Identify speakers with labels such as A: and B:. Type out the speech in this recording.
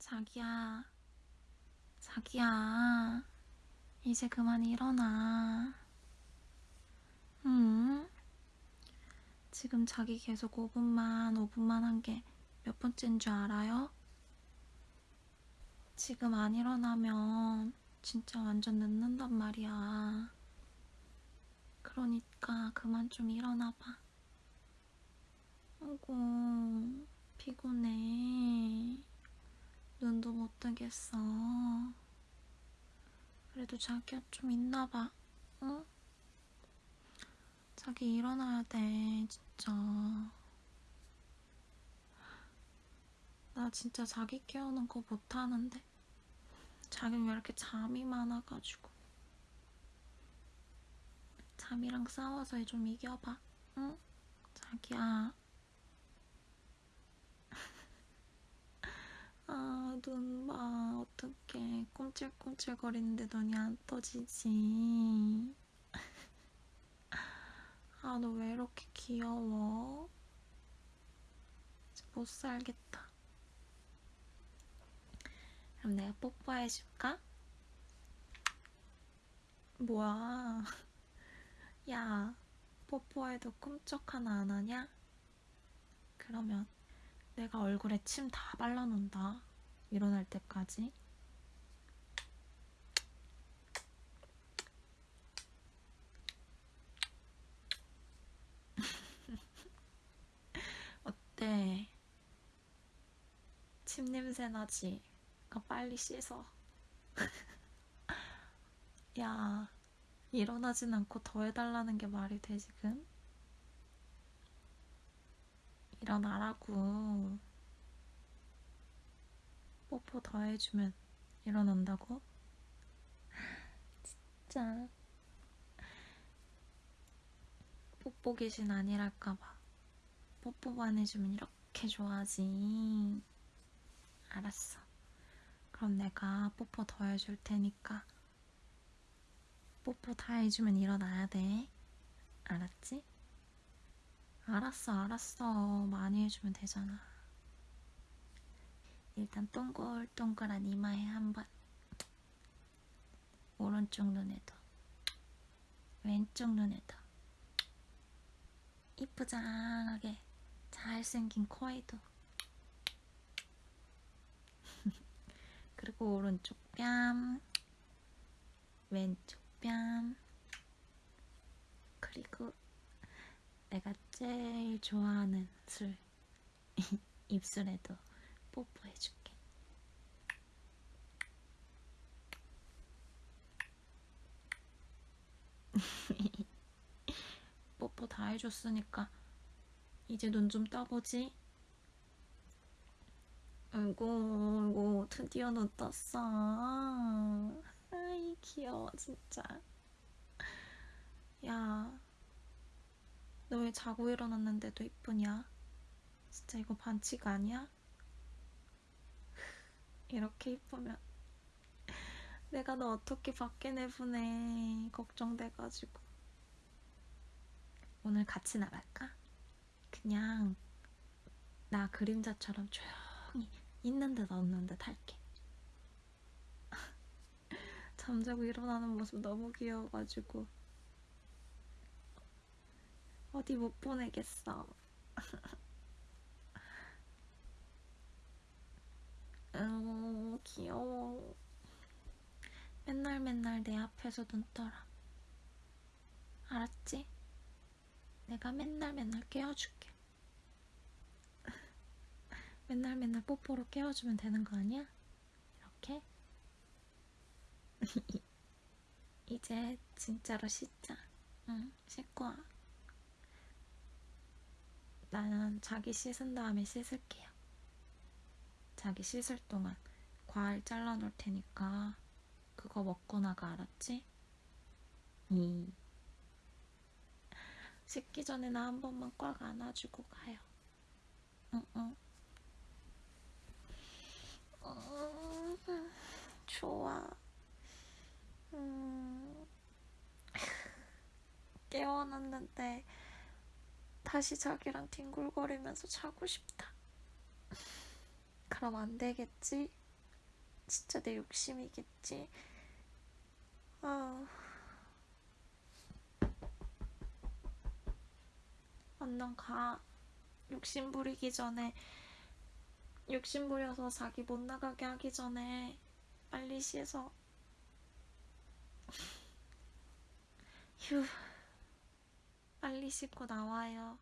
A: 자기야, 자기야, 이제 그만 일어나. 응? 지금 자기 계속 5분만, 5분만 한 게 몇 번째인 줄 알아요? 지금 안 일어나면 진짜 완전 늦는단 말이야. 그러니까 그만 좀 일어나봐. 아이고, 피곤해. 뜨겠어. 그래도 자기야 좀 있나봐, 응? 자기 일어나야 돼, 진짜. 나 진짜 자기 깨우는 거 못하는데. 자기는 왜 이렇게 잠이 많아가지고. 잠이랑 싸워서 좀 이겨봐, 응? 자기야. 아, 눈 봐. 어떡해. 꼼찔꼼찔거리는데 눈이 안 떠지지. 아, 너 왜 이렇게 귀여워? 못 살겠다. 그럼 내가 뽀뽀해줄까? 뭐야. 야, 뽀뽀해도 꿈쩍 하나 안 하냐? 그러면 내가 얼굴에 침 다 발라놓는다. 일어날 때까지. 어때? 침 냄새 나지? 아, 빨리 씻어. 야, 일어나진 않고 더 해달라는 게 말이 돼, 지금? 일어나라고. 뽀뽀 더 해주면 일어난다고? 진짜. 뽀뽀 귀신 아니랄까봐. 뽀뽀만 해주면 이렇게 좋아하지. 알았어. 그럼 내가 뽀뽀 더 해줄 테니까 뽀뽀 다 해주면 일어나야 돼. 알았지? 알았어, 알았어. 많이 해주면 되잖아. 일단 동글동글한 이마에 한 번. 오른쪽 눈에도. 왼쪽 눈에도. 이쁘장하게 잘생긴 코에도. 그리고 오른쪽 뺨. 왼쪽 뺨. 그리고 내가 제일 좋아하는 술 입술에도 뽀뽀해줄게. 뽀뽀 다 해줬으니까 이제 눈 좀 떠보지. 아이고, 아이고, 드디어 눈 떴어. 아이, 귀여워, 진짜. 야, 너 왜 자고 일어났는데도 이쁘냐? 진짜 이거 반칙 아니야? 이렇게 이쁘면. 내가 너 어떻게 밖에 내보내. 걱정돼가지고. 오늘 같이 나갈까? 그냥 나 그림자처럼 조용히 있는 듯 없는 듯 할게. 잠자고 일어나는 모습 너무 귀여워가지고. 어디 못 보내겠어. 음, 귀여워. 맨날 맨날 내 앞에서 눈 떠라. 알았지? 내가 맨날 맨날 깨워줄게. 맨날 맨날 뽀뽀로 깨워주면 되는 거 아니야? 이렇게? 이제 진짜로 씻자. 응, 씻고 와. 나는 자기 씻은 다음에 씻을게요. 자기 씻을 동안 과일 잘라놓을 테니까 그거 먹고 나가 알았지? 이 씻기 전에 나 한 번만 꽉 안아주고 가요. 응, 응. 음, 좋아. 음, 깨워놨는데 다시 자기랑 뒹굴거리면서 자고 싶다. 그럼 안 되겠지? 진짜 내 욕심이겠지. 아. 얼른 가. 욕심 부리기 전에, 욕심 부려서 자기 못 나가게 하기 전에 빨리 씻어. 휴. 빨리 씻고 나와요.